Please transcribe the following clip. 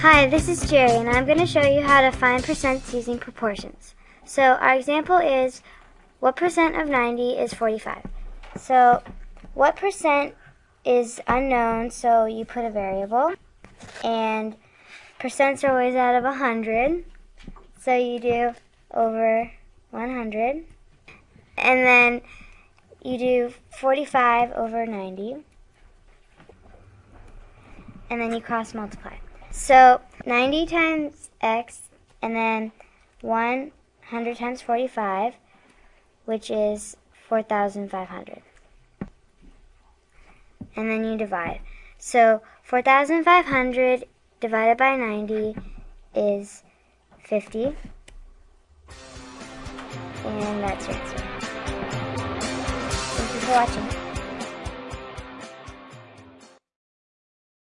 Hi, this is Jerry, and I'm going to show you how to find percents using proportions. So our example is, what percent of 90 is 45? So what percent is unknown, so you put a variable, and percents are always out of 100, so you do over 100, and then you do 45 over 90, and then you cross multiply. So 90 times x, and then 100 times 45, which is 4,500. And then you divide. So 4,500 divided by 90 is 50. And that's your answer. Thank you for watching.